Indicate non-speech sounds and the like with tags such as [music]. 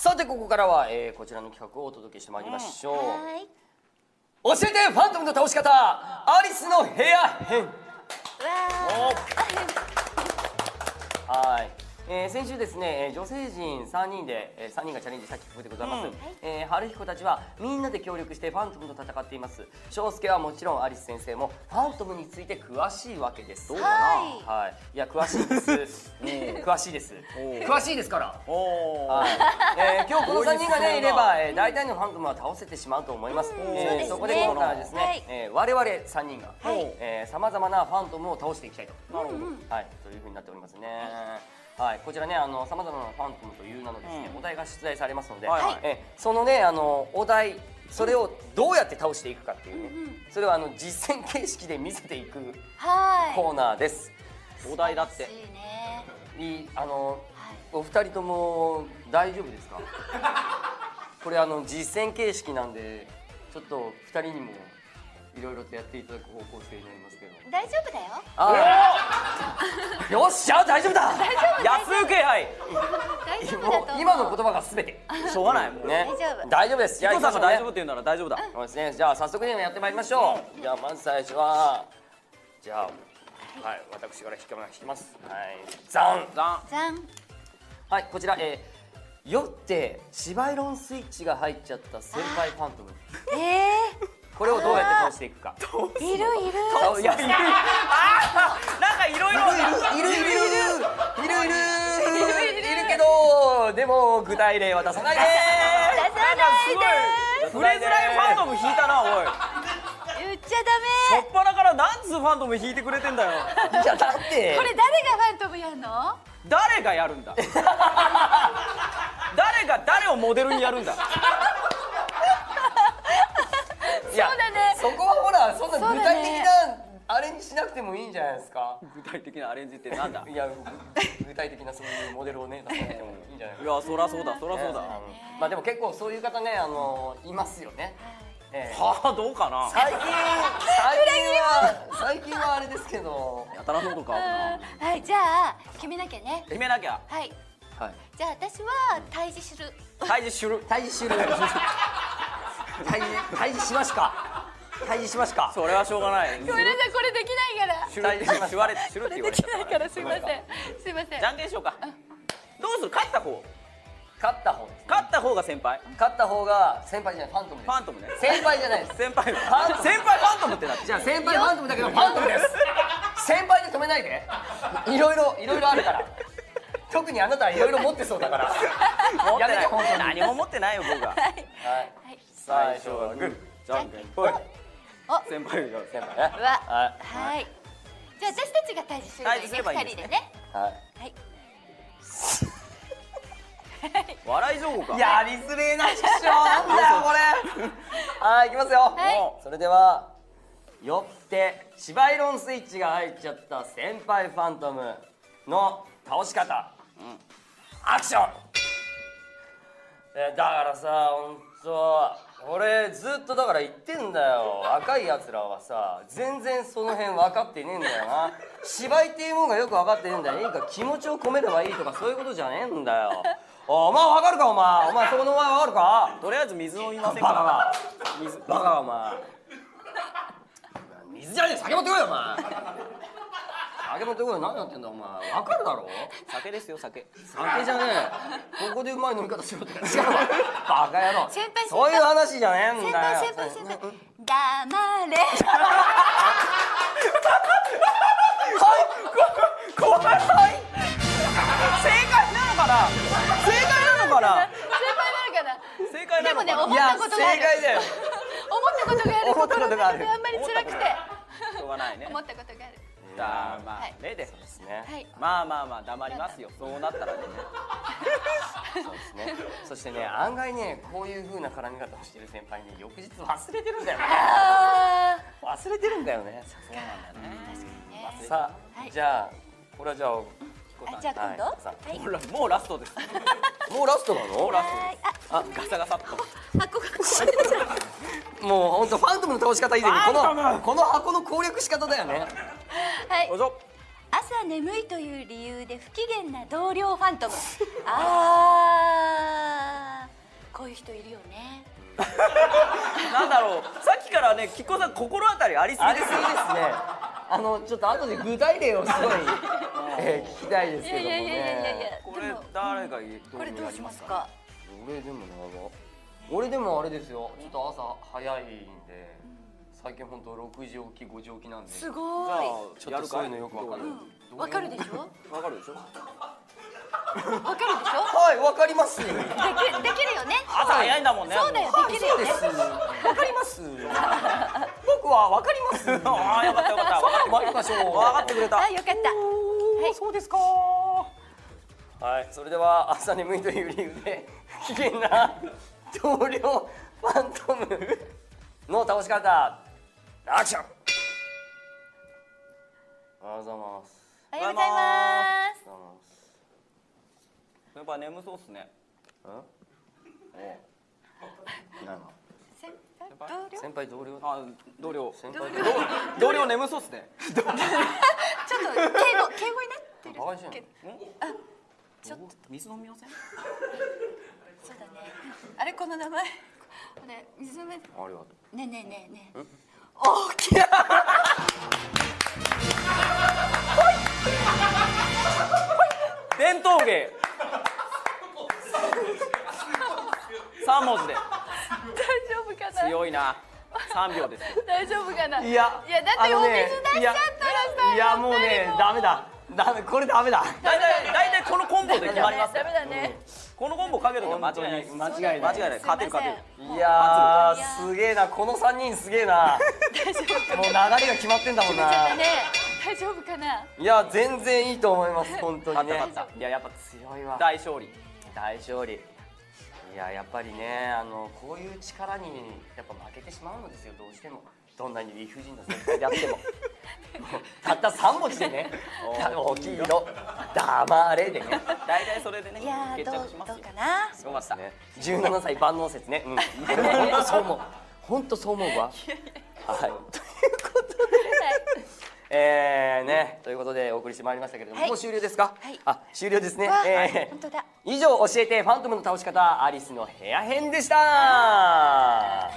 さてここからは、えー、こちらの企画をお届けしてまいりましょう、はい。教えてファントムの倒し方。アリスの部屋編。わはい、えー先週ですね、えー女性陣3人で、えー3人がチャレンジした企画でございます、うんえー春彦たちはみんなで協力してファントムと戦っています。翔介はもちろんアリス先生もファントムについて詳しいわけです。どうはかはい、いや詳しいです [laughs] 詳しいです。詳しいですから。はい、えー今日この [laughs] 3人がねいれば、多えー大体のファントムは倒せてしまうと思います。うん。えーそこで今回はですね、はい。えー我々3人がはい。さまざまなファントムを倒していきたいと、なるほど、はい、というふうになっておりますね。はい、こちらねあのさまざまなファントムという名のですね、うん。お題が出題されますので、はい。はいえーそのねあのお題それをどうやって倒していくかっていうね、うんうんそれをあの実践形式で見せていくはい。コーナーです。お題だって [laughs] いあのはい。お二人とも大丈夫ですか？[laughs] これあの実践形式なんでちょっと二人にもいろいろとやっていただく方向性になりますけど。大丈夫だよ。ああ。[laughs] よっしゃ大丈夫だ。安請け合い。大丈夫だとも思う。う今の言葉がすべてしょうがないもうね。大丈夫。です。じゃあ彦さんが大丈夫っ夫て言うなら大丈夫だそうですね。じゃあ早速ねやってまいりましょう。じゃあまず最初はじゃあはい私から引きます引きます。はいザン。ザン。じゃんはい、こちら、えー、酔ってシバイロンスイッチが入っちゃった先輩ファントム。えこれをどうやって倒していくか。ー、いるいる。あいやいる。いる。あーなんかいろいろいるいる。いるいる。いるいる。けど、でも具体例は出さないで。出さないで触れづらいファントム引いたなおいちゃしょっぱなから何つうファントム引いてくれてんだよ。いやだって。ダメこれ誰がファントムやんの？誰がやるんだ？誰が誰をモデルにやるんだ？い [laughs] やそうだね。そこはほらそんな具体的なあれにしなくてもいいんじゃないですか？具体的なアレンジってなんだ？いや具体的なそういうモデルをね出さなくてもいいんじゃないいやそらそうだそらそうだ。ねまあでも結構そういう方ねあのいますよね。ええ。はあどうかな？最近最近は [laughs] 最近はあれですけど。やたらそうとか。はいじゃあ決めなきゃね。決めなきゃ。はい。はい。じゃあ私は退治する。退治する？退治しる。[laughs] 退治退治しますか。退治しますか。それはしょうがない。ごめんなさいこれできないから。しゅるしゅわれしゅるって言われちゃったできないからすいません。すいません。じゃんけんしようか。どうする？勝った方。勝った方。です勝った方が先輩。勝った方が先輩じゃないファントムです。ファントムね。先輩じゃないです。先輩。ァントム。先輩ファントムってなってじゃあ先輩ファントムだけどファントムです。先輩で止めないで。いろいろいろいろあるから。特にあなたはいろいろ持ってそうだから。持ってない。やめて本当に。何も持ってないよ僕がはい。はい。最初はグー。じゃんけんぽい。お。先輩が先輩ね。うわ。ははい。じゃあ私たちが退治すればいいんですね。二人でね。いはい。はい笑い情報か。やりづれえな師匠なんだよこれ。[laughs] はい行きますよ、はい。それではよってシバイロンスイッチが入っちゃった先輩ファントムの倒し方、アクション。えだからさほんと俺ずっとだから言ってんだよ。若いやつらはさ全然その辺分かってねえんだよな。芝居っていうもんがよく分かってねえんだよいいか気持ちを込めればいいとかそういうことじゃねえんだよおお前分かるかお前。お前そこのお前分かるか？とりあえず水飲みませんバカかが水バカがお前。水じゃねえ酒持ってこいよお前。酒持ってこいよ。何やってんだお前。分かるだろ？酒ですよ酒。酒じゃねえ。ここでうまい飲み方しろって。違うわ。バカ野郎。先輩先輩そういう話じゃねえん先だよ。輩先輩先輩。黙れ。怖い正解な正解なのかな？先輩なのかな？正解なのかな？でもね思ったことがある。正解だよ。思ったことがある。思ったことがある。あんまり辛くて。しょうがないね。思ったことがある。黙れですですね。はい。まあまあまあ黙りますよ。そうなったらね。[laughs] そうですね。そしてね案外ねこういう風な絡み方をしてる先輩に翌日忘れてるんだよね。あ忘れてるんだよね。ー確かにね。さあ、はい。じゃあこれはじゃああじゃあ今度？ははい。いもうラもうラストです。[laughs] もうラストなの？もうラストはいです。あガサガサっと。もう本当ファントムの倒し方以前にこのこの箱の攻略仕方だよね。たはい。どうぞ。朝眠いという理由で不機嫌な同僚ファントム。[laughs] あこういう人いるよね。[laughs] なんだろう。さっきからねきっこさん心当たりありすぎですね。あのちょっと後で具体例をすごい、えー聞きたいですいけどもやいやいやいやいやいねこれ誰がどうしますか？俺でもな俺でもあれですよ。ちょっと朝早いんで最近本当6時起き5時起きなんで。すじごゃあちょっとそういうのよくわかるい。わかるでしょ？わかるでしょ？わかるでしょ？はいわかります。できできるよね。朝早いんだもんね。そうだよ。できるよね。です。わかります。僕はわかります。[laughs] ああよかったよかった。分かって参りましょう。分かってくれた。あよかったはい。そうですか。はい。それでは朝眠いという理由で不機嫌な同僚ファントムの倒し方アクション。おはようございます。おはようございます。おはようございます。やっぱ眠そうっすね。何先輩同僚？先輩同僚？あ同僚。先輩。同僚眠そうっすね。[laughs] ちょっと敬語敬語になってるバカにしてんの？けど。ちょっと。水飲みません？[laughs] そうだね。[laughs] あれこの名前？これ水飲め。ねありがとう。えねえねえねえ。大きい。伝統芸。三文字で。大丈夫かな？強いな。三秒です。よ大丈夫かな？いいや。いやだってお水出しちゃったらさいやもうねダメだダメこれダメだ。大体大体このコンボで決まりますダメだねこのコンボかけときゃ間違いないです。間違いない。間違いない。勝てる勝てる。いやーすげえな。この3人すげえな。もう流れが決まってんだもんな。大丈夫かな？いや全然いいと思います本当にね。勝った勝っいややっぱ強いわ。大勝利。大勝利。いややっぱりねあのこういう力にやっぱ負けてしまうのですよどうしても。どんなに理不尽な先輩であっても。たった3文字でね。[laughs] 大きいの黙れでね。大体それでねいやー決どう着しますよ。どうかな？よかったね。17歳万能説ね。うん。[laughs] 本当そう思う。本当そう思うわ。はい。[laughs] ということで。えーねということでお送りしてまいりましたけれども、はい。もう終了ですか、はい。あ終了ですね、えー。本当だ。以上教えてファントムの倒し方アリスの部屋編でした